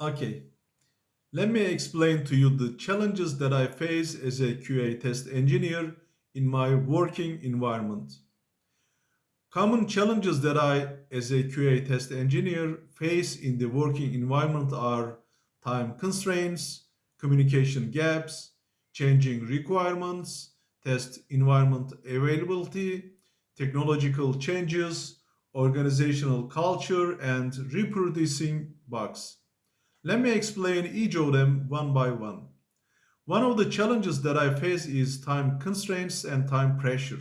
Okay, let me explain to you the challenges that I face as a QA test engineer in my working environment. Common challenges that I, as a QA test engineer, face in the working environment are time constraints, communication gaps, changing requirements, test environment availability, technological changes, organizational culture, and reproducing bugs. Let me explain each of them one by one. One of the challenges that I face is time constraints and time pressure.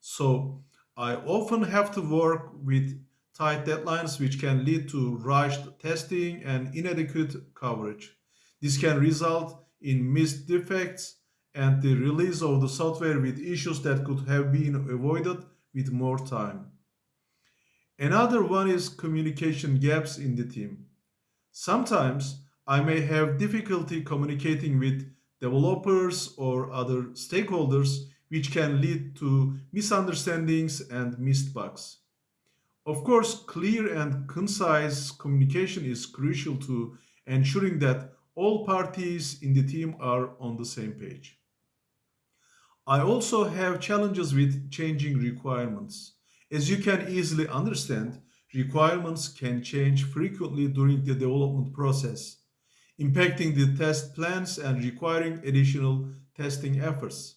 So I often have to work with tight deadlines which can lead to rushed testing and inadequate coverage. This can result in missed defects and the release of the software with issues that could have been avoided with more time. Another one is communication gaps in the team. Sometimes I may have difficulty communicating with developers or other stakeholders, which can lead to misunderstandings and missed bugs. Of course, clear and concise communication is crucial to ensuring that all parties in the team are on the same page. I also have challenges with changing requirements. As you can easily understand, requirements can change frequently during the development process, impacting the test plans and requiring additional testing efforts.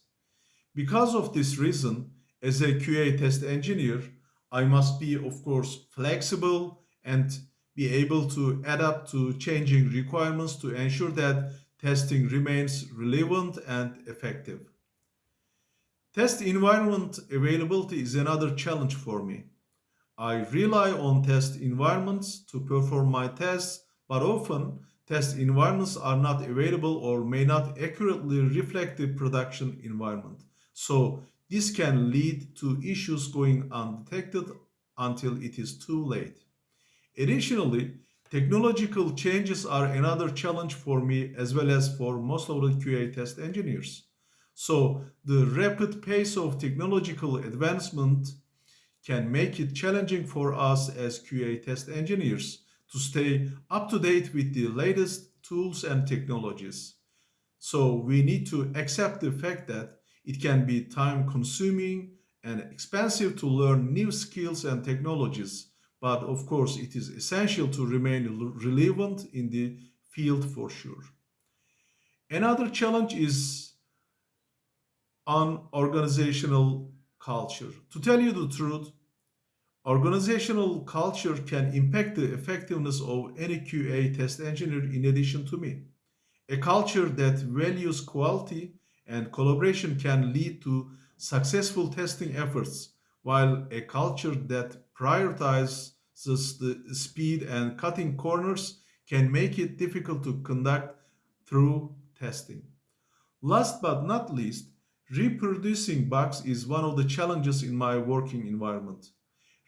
Because of this reason, as a QA test engineer, I must be, of course, flexible and be able to adapt to changing requirements to ensure that testing remains relevant and effective. Test environment availability is another challenge for me. I rely on test environments to perform my tests, but often test environments are not available or may not accurately reflect the production environment. So this can lead to issues going undetected until it is too late. Additionally, technological changes are another challenge for me as well as for most of the QA test engineers. So the rapid pace of technological advancement can make it challenging for us as QA test engineers to stay up to date with the latest tools and technologies. So we need to accept the fact that it can be time consuming and expensive to learn new skills and technologies. But of course, it is essential to remain relevant in the field for sure. Another challenge is on organizational culture. To tell you the truth, organizational culture can impact the effectiveness of any QA test engineer in addition to me. A culture that values quality and collaboration can lead to successful testing efforts, while a culture that prioritizes the speed and cutting corners can make it difficult to conduct through testing. Last but not least, Reproducing bugs is one of the challenges in my working environment.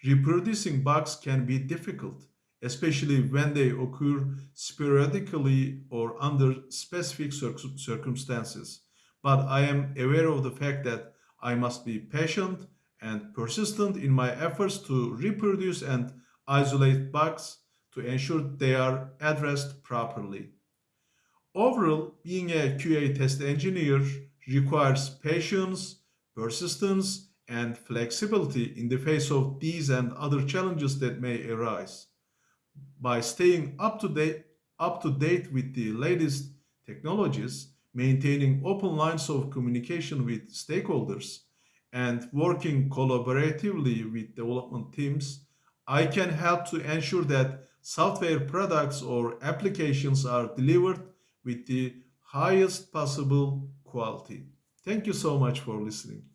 Reproducing bugs can be difficult, especially when they occur sporadically or under specific circumstances. But I am aware of the fact that I must be patient and persistent in my efforts to reproduce and isolate bugs to ensure they are addressed properly. Overall, being a QA test engineer requires patience, persistence, and flexibility in the face of these and other challenges that may arise. By staying up to date, up to date with the latest technologies, maintaining open lines of communication with stakeholders, and working collaboratively with development teams, I can help to ensure that software products or applications are delivered with the highest possible quality. Thank you so much for listening.